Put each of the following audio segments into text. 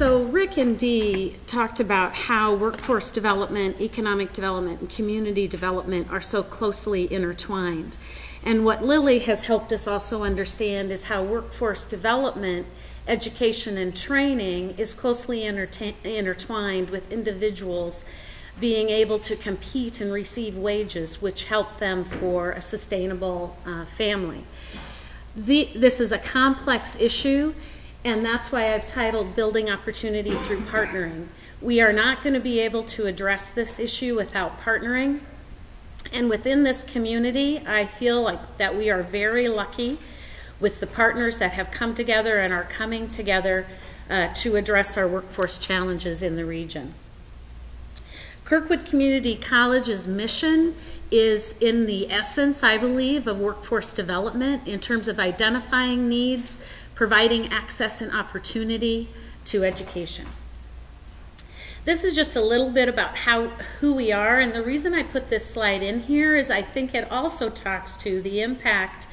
So Rick and Dee talked about how workforce development, economic development, and community development are so closely intertwined. And what Lily has helped us also understand is how workforce development, education, and training is closely intertwined with individuals being able to compete and receive wages which help them for a sustainable uh, family. The, this is a complex issue and that's why I've titled Building Opportunity Through Partnering. We are not going to be able to address this issue without partnering. And within this community, I feel like that we are very lucky with the partners that have come together and are coming together uh, to address our workforce challenges in the region. Kirkwood Community College's mission is in the essence, I believe, of workforce development in terms of identifying needs, providing access and opportunity to education. This is just a little bit about how who we are, and the reason I put this slide in here is I think it also talks to the impact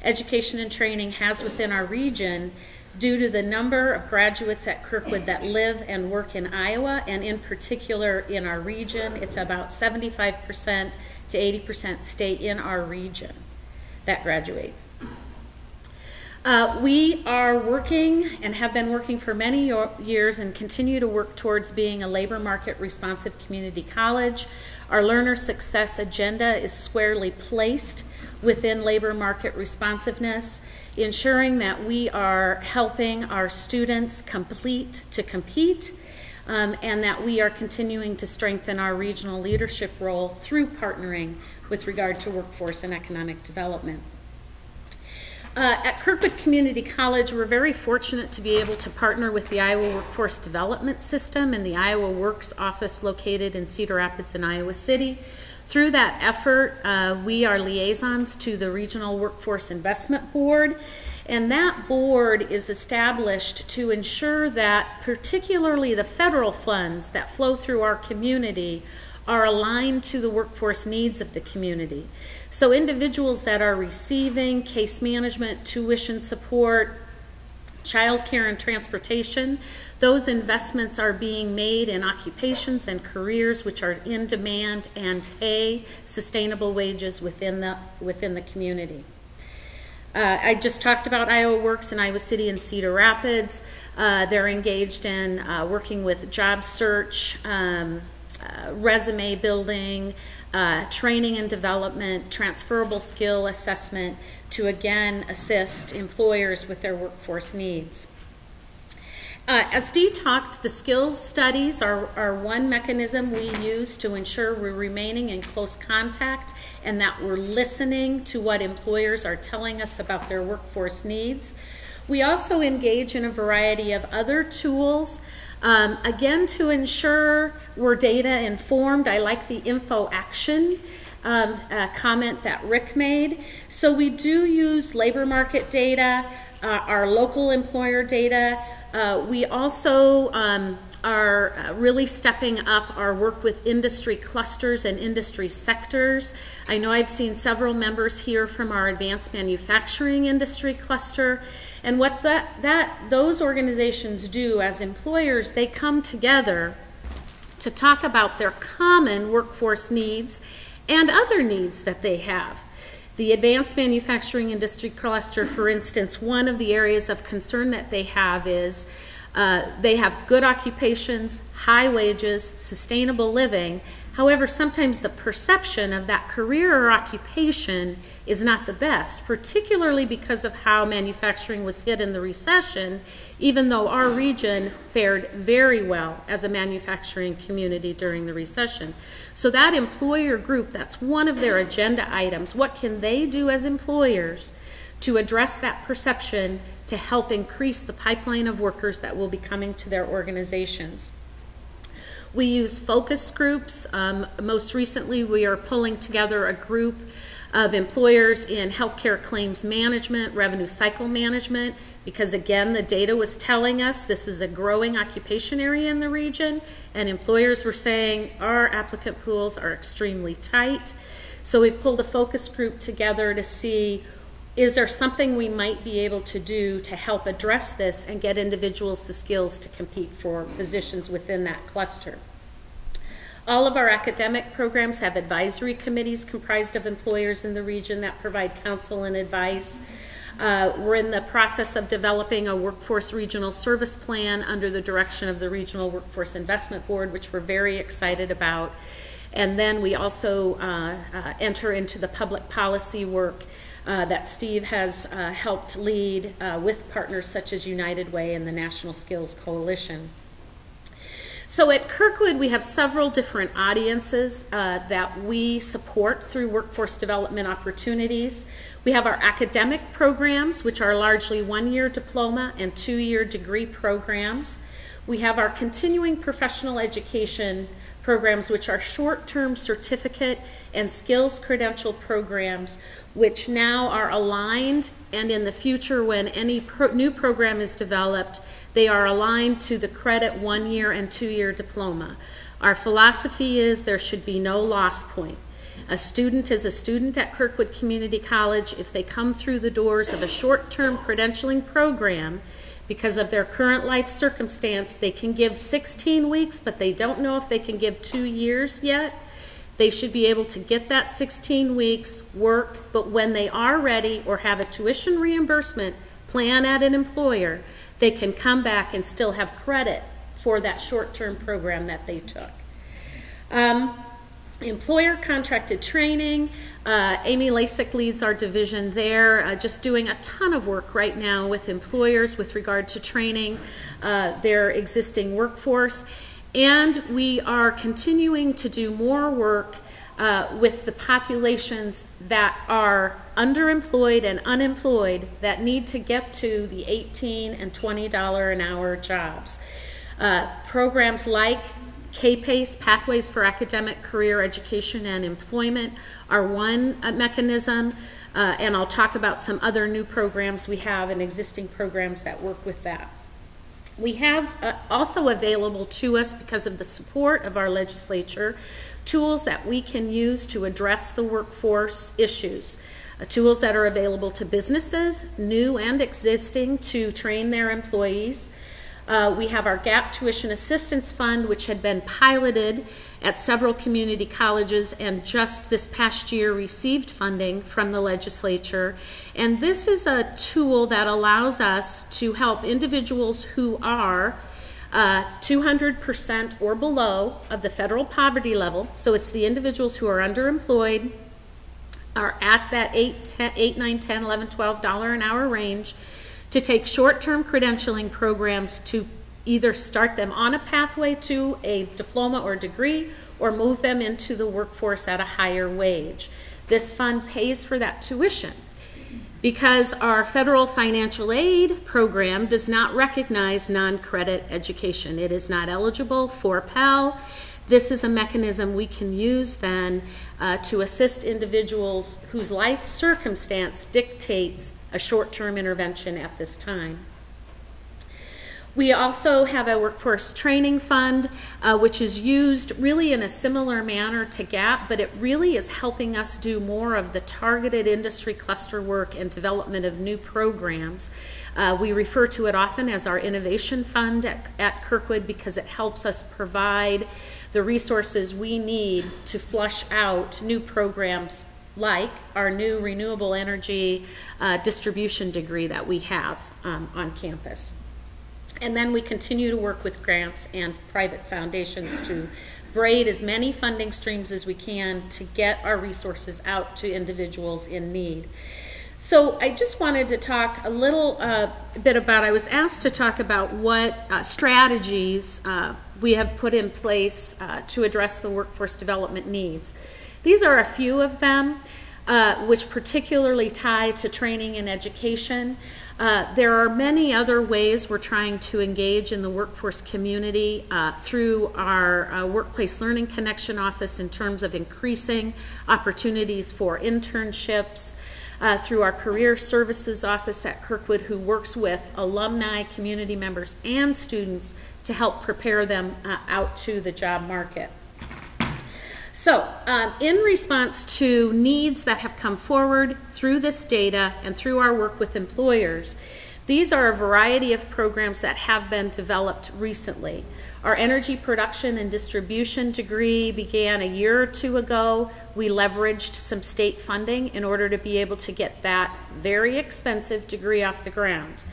education and training has within our region due to the number of graduates at Kirkwood that live and work in Iowa, and in particular in our region. It's about 75% to 80% stay in our region that graduate. Uh, we are working and have been working for many years and continue to work towards being a labor market responsive community college. Our learner success agenda is squarely placed within labor market responsiveness, ensuring that we are helping our students complete to compete. Um, and that we are continuing to strengthen our regional leadership role through partnering with regard to workforce and economic development. Uh, at Kirkwood Community College, we're very fortunate to be able to partner with the Iowa Workforce Development System and the Iowa Works office located in Cedar Rapids and Iowa City. Through that effort, uh, we are liaisons to the Regional Workforce Investment Board, and that board is established to ensure that particularly the federal funds that flow through our community are aligned to the workforce needs of the community. So individuals that are receiving case management, tuition support, childcare and transportation, those investments are being made in occupations and careers which are in demand and pay sustainable wages within the, within the community. Uh, I just talked about Iowa Works in Iowa City and Cedar Rapids. Uh, they're engaged in uh, working with job search, um, uh, resume building, uh, training and development, transferable skill assessment to again assist employers with their workforce needs. Uh, as Dee talked, the skills studies are, are one mechanism we use to ensure we're remaining in close contact and that we're listening to what employers are telling us about their workforce needs. We also engage in a variety of other tools um, again, to ensure we're data informed, I like the info action um, comment that Rick made. So we do use labor market data, uh, our local employer data. Uh, we also um, are uh, really stepping up our work with industry clusters and industry sectors. I know I've seen several members here from our advanced manufacturing industry cluster. And what that, that those organizations do as employers, they come together to talk about their common workforce needs and other needs that they have. The advanced manufacturing industry cluster, for instance, one of the areas of concern that they have is uh, they have good occupations, high wages, sustainable living, However, sometimes the perception of that career or occupation is not the best, particularly because of how manufacturing was hit in the recession, even though our region fared very well as a manufacturing community during the recession. So, that employer group, that's one of their agenda items. What can they do as employers to address that perception to help increase the pipeline of workers that will be coming to their organizations? We use focus groups. Um, most recently, we are pulling together a group of employers in healthcare claims management, revenue cycle management, because again, the data was telling us this is a growing occupation area in the region, and employers were saying our applicant pools are extremely tight. So we've pulled a focus group together to see is there something we might be able to do to help address this and get individuals the skills to compete for positions within that cluster? All of our academic programs have advisory committees comprised of employers in the region that provide counsel and advice. Uh, we're in the process of developing a workforce regional service plan under the direction of the Regional Workforce Investment Board, which we're very excited about. And then we also uh, uh, enter into the public policy work uh, that Steve has uh, helped lead uh, with partners such as United Way and the National Skills Coalition. So at Kirkwood, we have several different audiences uh, that we support through workforce development opportunities. We have our academic programs, which are largely one year diploma and two year degree programs. We have our continuing professional education programs, which are short term certificate and skills credential programs, which now are aligned, and in the future, when any pro- new program is developed, they are aligned to the credit one year and two year diploma. Our philosophy is there should be no loss point. A student is a student at Kirkwood Community College if they come through the doors of a short term credentialing program because of their current life circumstance. They can give 16 weeks, but they don't know if they can give two years yet. They should be able to get that 16 weeks, work, but when they are ready or have a tuition reimbursement plan at an employer, they can come back and still have credit for that short term program that they took. Um, employer contracted training. Uh, Amy Lasik leads our division there, uh, just doing a ton of work right now with employers with regard to training uh, their existing workforce. And we are continuing to do more work uh, with the populations that are underemployed and unemployed that need to get to the 18 and $20 an hour jobs. Uh, programs like K-PACE, Pathways for Academic, Career Education, and Employment, are one uh, mechanism. Uh, and I'll talk about some other new programs we have and existing programs that work with that. We have uh, also available to us, because of the support of our legislature, tools that we can use to address the workforce issues. Uh, tools that are available to businesses, new and existing, to train their employees. Uh, we have our GAP Tuition Assistance Fund, which had been piloted at several community colleges and just this past year received funding from the legislature. And this is a tool that allows us to help individuals who are uh, 200% or below of the federal poverty level. So it's the individuals who are underemployed, are at that 8, 10, 8 9, 10, 11, 12 dollar an hour range to take short-term credentialing programs to either start them on a pathway to a diploma or degree or move them into the workforce at a higher wage. This fund pays for that tuition because our federal financial aid program does not recognize non-credit education. It is not eligible for Pell. This is a mechanism we can use then uh, to assist individuals whose life circumstance dictates a short term intervention at this time. We also have a workforce training fund, uh, which is used really in a similar manner to GAP, but it really is helping us do more of the targeted industry cluster work and development of new programs. Uh, we refer to it often as our innovation fund at, at Kirkwood because it helps us provide the resources we need to flush out new programs like our new renewable energy uh, distribution degree that we have um, on campus. And then we continue to work with grants and private foundations to braid as many funding streams as we can to get our resources out to individuals in need. So I just wanted to talk a little uh, bit about, I was asked to talk about what uh, strategies uh, we have put in place uh, to address the workforce development needs. These are a few of them, uh, which particularly tie to training and education. Uh, there are many other ways we're trying to engage in the workforce community uh, through our uh, Workplace Learning Connection office in terms of increasing opportunities for internships, uh, through our Career Services office at Kirkwood, who works with alumni, community members, and students to help prepare them uh, out to the job market. So, um, in response to needs that have come forward through this data and through our work with employers, these are a variety of programs that have been developed recently. Our energy production and distribution degree began a year or two ago. We leveraged some state funding in order to be able to get that very expensive degree off the ground.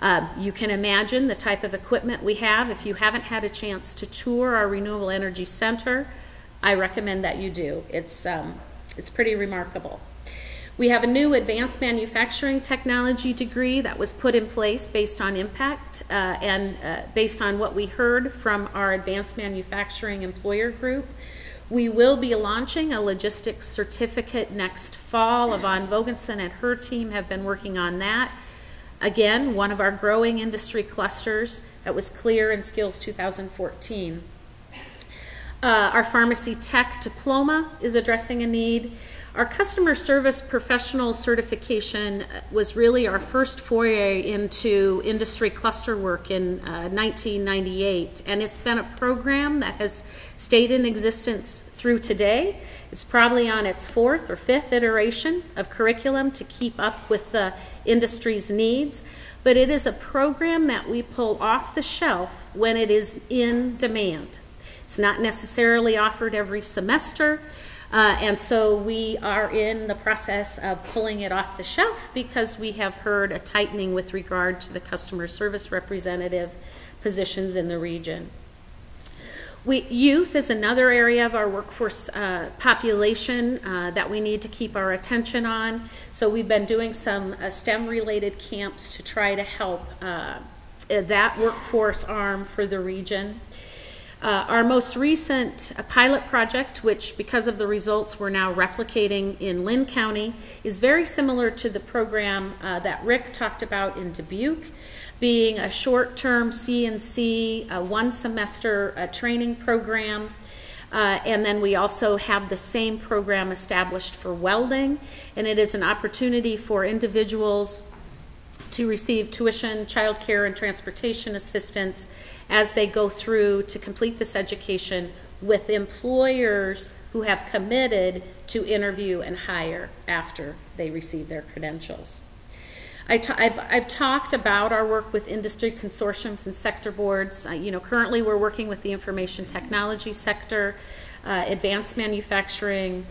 Uh, you can imagine the type of equipment we have. If you haven't had a chance to tour our Renewable Energy Center, I recommend that you do. It's, um, it's pretty remarkable. We have a new advanced manufacturing technology degree that was put in place based on impact uh, and uh, based on what we heard from our advanced manufacturing employer group. We will be launching a logistics certificate next fall. Yvonne Vogensen and her team have been working on that. Again, one of our growing industry clusters that was clear in Skills 2014. Uh, our pharmacy tech diploma is addressing a need. Our customer service professional certification was really our first foray into industry cluster work in uh, 1998, and it's been a program that has stayed in existence through today. It's probably on its fourth or fifth iteration of curriculum to keep up with the industry's needs, but it is a program that we pull off the shelf when it is in demand. It's not necessarily offered every semester. Uh, and so we are in the process of pulling it off the shelf because we have heard a tightening with regard to the customer service representative positions in the region. We, youth is another area of our workforce uh, population uh, that we need to keep our attention on. So we've been doing some uh, STEM related camps to try to help uh, that workforce arm for the region. Uh, our most recent uh, pilot project, which because of the results we're now replicating in Linn County, is very similar to the program uh, that Rick talked about in Dubuque, being a short-term CNC, one semester uh, training program. Uh, and then we also have the same program established for welding, and it is an opportunity for individuals to receive tuition, child care, and transportation assistance as they go through to complete this education with employers who have committed to interview and hire after they receive their credentials. I have I've talked about our work with industry consortiums and sector boards. Uh, you know, currently we're working with the information technology sector, uh, advanced manufacturing,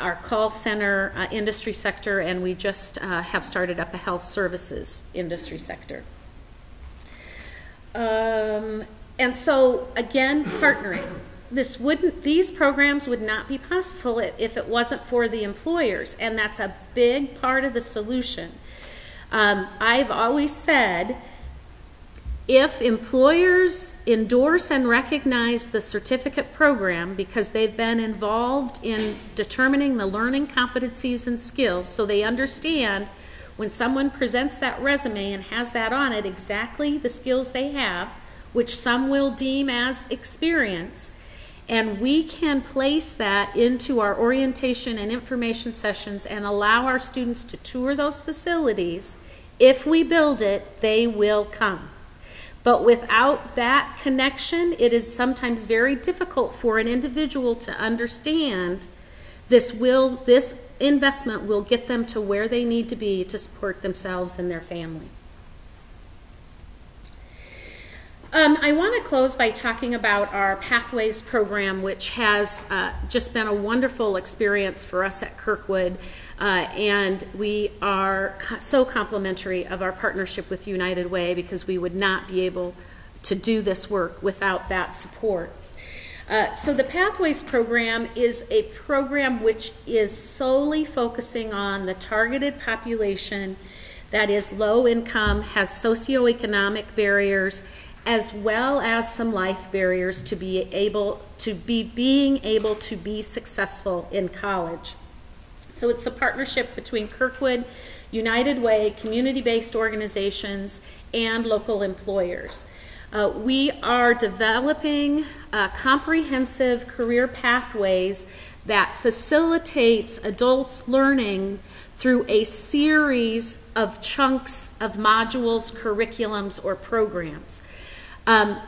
our call center uh, industry sector, and we just uh, have started up a health services industry sector. Um, and so, again, partnering. This wouldn't; these programs would not be possible if it wasn't for the employers, and that's a big part of the solution. Um, I've always said if employers endorse and recognize the certificate program because they've been involved in determining the learning competencies and skills so they understand when someone presents that resume and has that on it exactly the skills they have, which some will deem as experience, and we can place that into our orientation and information sessions and allow our students to tour those facilities. If we build it, they will come. But without that connection, it is sometimes very difficult for an individual to understand this will this investment will get them to where they need to be to support themselves and their family. Um, I want to close by talking about our Pathways program, which has uh, just been a wonderful experience for us at Kirkwood. Uh, and we are co- so complimentary of our partnership with United Way because we would not be able to do this work without that support. Uh, so the Pathways program is a program which is solely focusing on the targeted population that is low income, has socioeconomic barriers, as well as some life barriers to be able to be being able to be successful in college. So it's a partnership between Kirkwood, United Way, community based organizations, and local employers. Uh, we are developing uh, comprehensive career pathways that facilitates adults learning through a series of chunks of modules, curriculums, or programs. Um,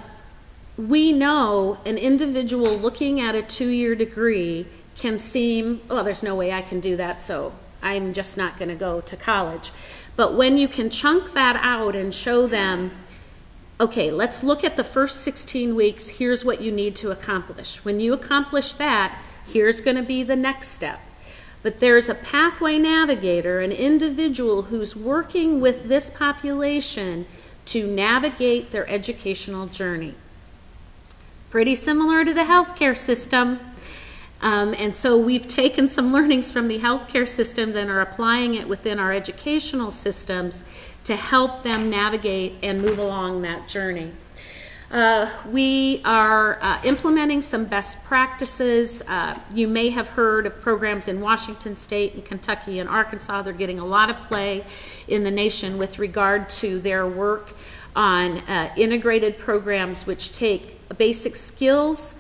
we know an individual looking at a two-year degree can seem, well, there's no way I can do that, so I'm just not going to go to college. But when you can chunk that out and show them, okay, let's look at the first 16 weeks, here's what you need to accomplish. When you accomplish that, here's going to be the next step. But there's a pathway navigator, an individual who's working with this population to navigate their educational journey. Pretty similar to the healthcare system. Um, and so we've taken some learnings from the healthcare systems and are applying it within our educational systems to help them navigate and move along that journey. Uh, we are uh, implementing some best practices. Uh, you may have heard of programs in Washington State and Kentucky and Arkansas. They're getting a lot of play in the nation with regard to their work on uh, integrated programs which take basic skills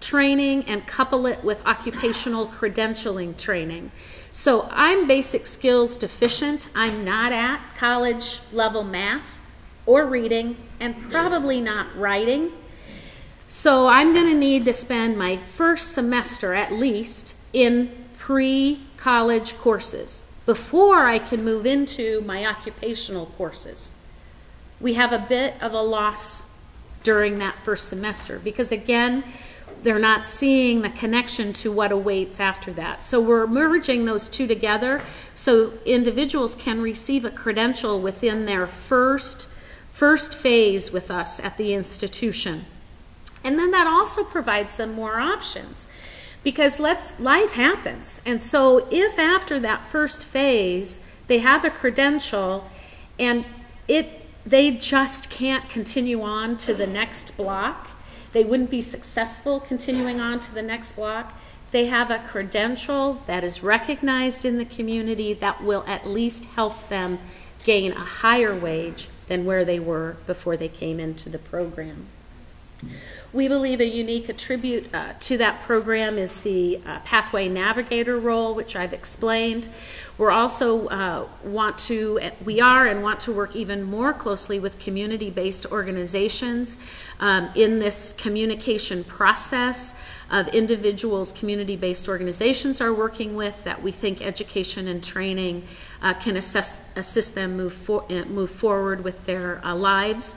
training and couple it with occupational credentialing training. So I'm basic skills deficient. I'm not at college level math or reading and probably not writing. So I'm going to need to spend my first semester at least in pre college courses before I can move into my occupational courses. We have a bit of a loss during that first semester because, again, they're not seeing the connection to what awaits after that. So we're merging those two together so individuals can receive a credential within their first first phase with us at the institution. And then that also provides them more options because let's life happens. And so if after that first phase they have a credential and it they just can't continue on to the next block, they wouldn't be successful continuing on to the next block. They have a credential that is recognized in the community that will at least help them gain a higher wage than where they were before they came into the program. We believe a unique attribute uh, to that program is the uh, Pathway Navigator role, which I've explained. We're also uh, want to, we are and want to work even more closely with community-based organizations um, in this communication process of individuals community-based organizations are working with that we think education and training uh, can assess, assist them move, for, uh, move forward with their uh, lives.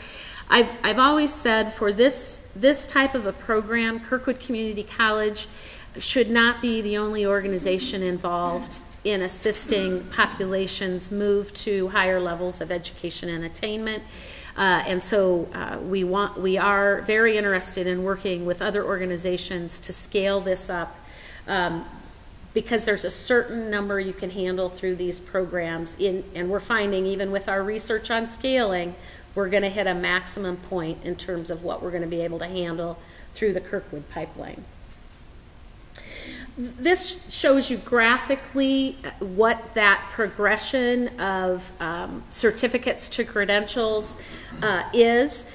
I've, I've always said for this, this type of a program, Kirkwood Community College should not be the only organization involved in assisting populations move to higher levels of education and attainment. Uh, and so uh, we want we are very interested in working with other organizations to scale this up um, because there's a certain number you can handle through these programs in and we're finding even with our research on scaling we're going to hit a maximum point in terms of what we're going to be able to handle through the Kirkwood pipeline. This shows you graphically what that progression of um, certificates to credentials uh, is.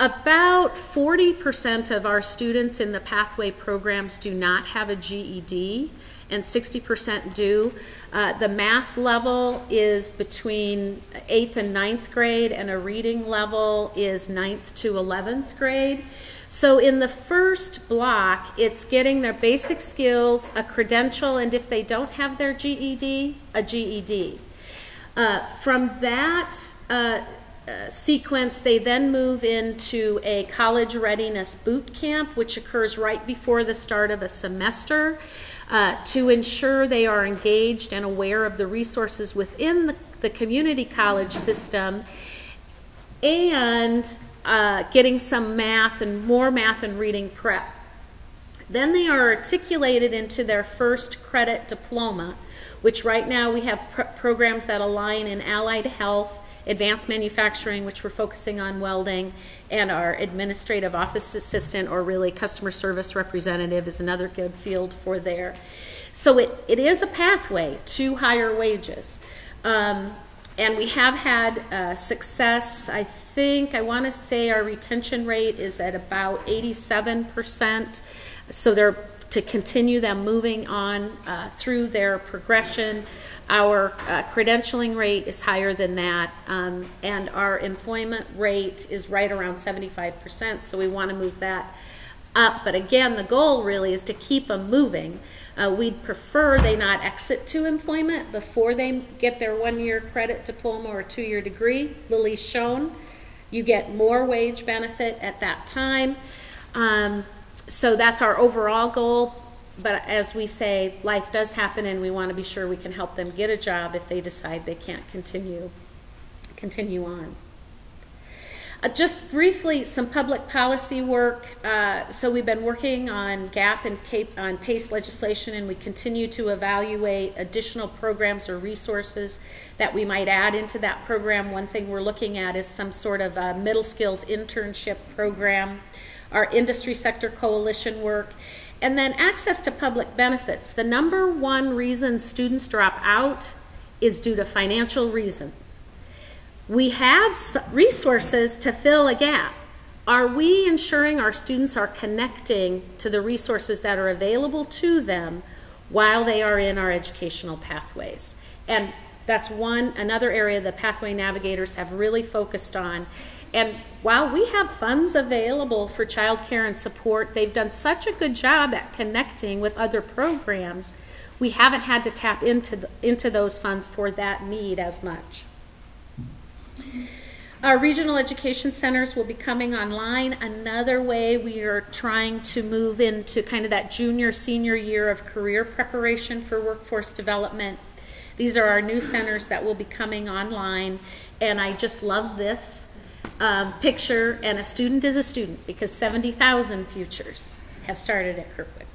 About 40% of our students in the pathway programs do not have a GED and 60% do. Uh, the math level is between 8th and 9th grade, and a reading level is 9th to 11th grade. So in the first block, it's getting their basic skills, a credential, and if they don't have their GED, a GED. Uh, from that uh, uh, sequence, they then move into a college readiness boot camp, which occurs right before the start of a semester uh, to ensure they are engaged and aware of the resources within the, the community college system and uh, getting some math and more math and reading prep. Then they are articulated into their first credit diploma, which right now we have pr programs that align in allied health, advanced manufacturing, which we're focusing on welding, and our administrative office assistant or really customer service representative is another good field for there. So it, it is a pathway to higher wages. Um, and we have had uh, success. I think, I want to say our retention rate is at about 87%. So they're to continue them moving on uh, through their progression. Our uh, credentialing rate is higher than that, um, and our employment rate is right around 75%, so we want to move that up. But again, the goal really is to keep them moving. Uh, we'd prefer they not exit to employment before they get their one year credit diploma or two year degree. Lily's shown. You get more wage benefit at that time. Um, so that's our overall goal. But as we say, life does happen, and we want to be sure we can help them get a job if they decide they can't continue continue on. Uh, just briefly, some public policy work. Uh, so we've been working on GAP and CAPE, on PACE legislation, and we continue to evaluate additional programs or resources that we might add into that program. One thing we're looking at is some sort of a middle skills internship program, our industry sector coalition work, and then access to public benefits. The number one reason students drop out is due to financial reasons we have resources to fill a gap. Are we ensuring our students are connecting to the resources that are available to them while they are in our educational pathways? And that's one another area the pathway navigators have really focused on. And while we have funds available for childcare and support, they've done such a good job at connecting with other programs. We haven't had to tap into the, into those funds for that need as much. Our regional education centers will be coming online. Another way we are trying to move into kind of that junior senior year of career preparation for workforce development. These are our new centers that will be coming online, and I just love this um, picture. And a student is a student because 70,000 futures have started at Kirkwood.